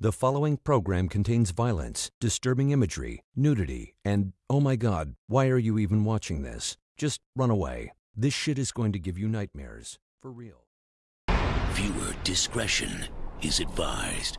The following program contains violence, disturbing imagery, nudity, and oh my god, why are you even watching this? Just run away. This shit is going to give you nightmares. For real. Viewer discretion is advised.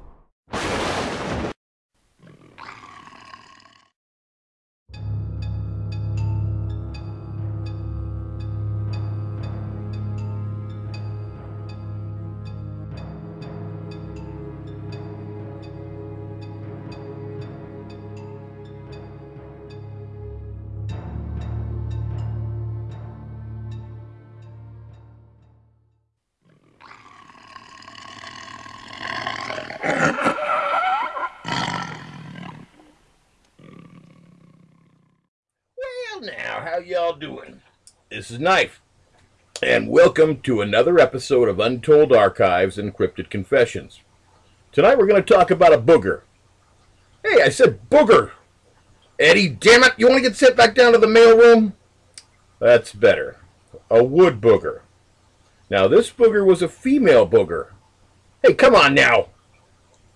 Now, how y'all doing? This is Knife, and welcome to another episode of Untold Archives and Encrypted Confessions. Tonight we're going to talk about a booger. Hey, I said booger! Eddie, damn it, you want to get sent back down to the mailroom? That's better. A wood booger. Now, this booger was a female booger. Hey, come on now!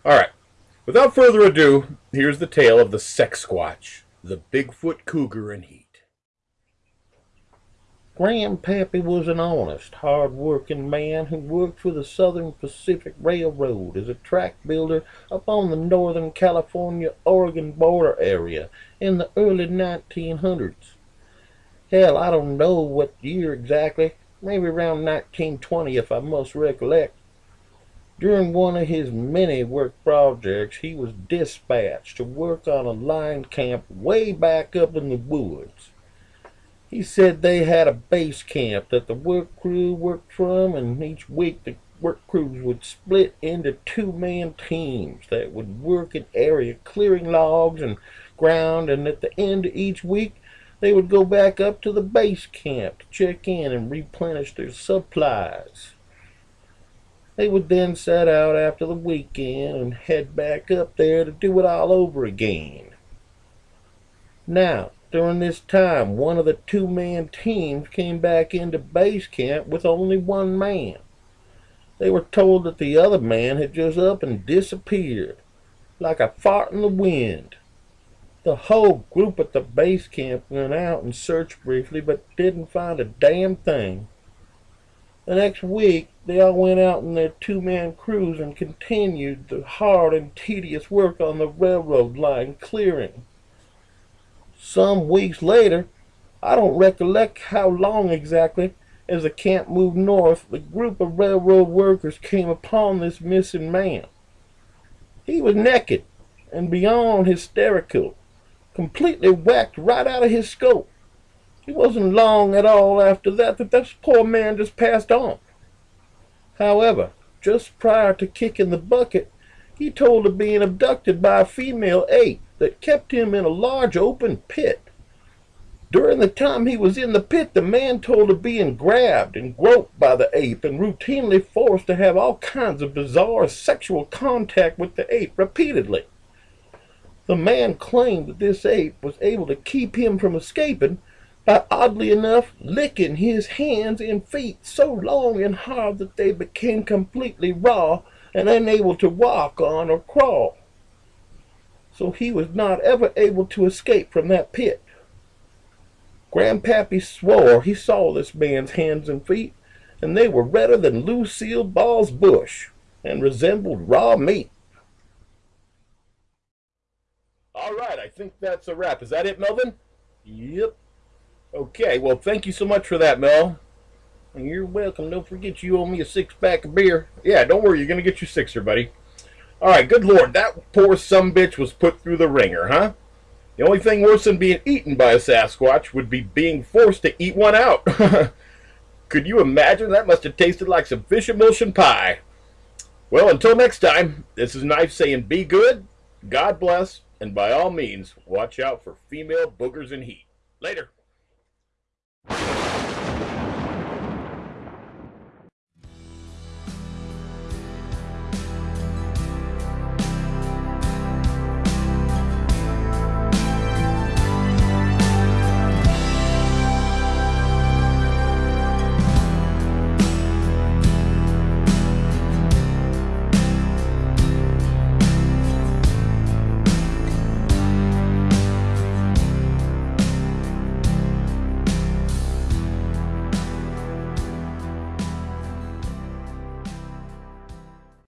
Alright, without further ado, here's the tale of the sex squatch, the Bigfoot cougar in heat. Grandpappy was an honest, hard-working man who worked for the Southern Pacific Railroad as a track builder up on the northern California-Oregon border area in the early 1900s. Hell, I don't know what year exactly, maybe around 1920 if I must recollect. During one of his many work projects, he was dispatched to work on a line camp way back up in the woods. He said they had a base camp that the work crew worked from, and each week the work crews would split into two-man teams that would work an area clearing logs and ground, and at the end of each week they would go back up to the base camp to check in and replenish their supplies. They would then set out after the weekend and head back up there to do it all over again. Now, during this time, one of the two man teams came back into base camp with only one man. They were told that the other man had just up and disappeared, like a fart in the wind. The whole group at the base camp went out and searched briefly, but didn't find a damn thing. The next week, they all went out in their two-man crews and continued the hard and tedious work on the railroad line clearing. Some weeks later, I don't recollect how long exactly, as the camp moved north, the group of railroad workers came upon this missing man. He was naked and beyond hysterical, completely whacked right out of his scope. It wasn't long at all after that that this poor man just passed on. However, just prior to kicking the bucket, he told of being abducted by a female ape that kept him in a large open pit. During the time he was in the pit, the man told of being grabbed and groped by the ape and routinely forced to have all kinds of bizarre sexual contact with the ape repeatedly. The man claimed that this ape was able to keep him from escaping by oddly enough licking his hands and feet so long and hard that they became completely raw and unable to walk on or crawl. So he was not ever able to escape from that pit. Grandpappy swore he saw this man's hands and feet, and they were redder than Lucille Ball's bush, and resembled raw meat. All right, I think that's a wrap. Is that it, Melvin? Yep. Okay, well, thank you so much for that, Mel. You're welcome. Don't forget you owe me a six-pack of beer. Yeah, don't worry, you're going to get your sixer, buddy. All right, good lord, that poor some bitch was put through the ringer, huh? The only thing worse than being eaten by a Sasquatch would be being forced to eat one out. Could you imagine? That must have tasted like some fish emulsion pie. Well, until next time, this is Knife saying be good, God bless, and by all means, watch out for female boogers in heat. Later.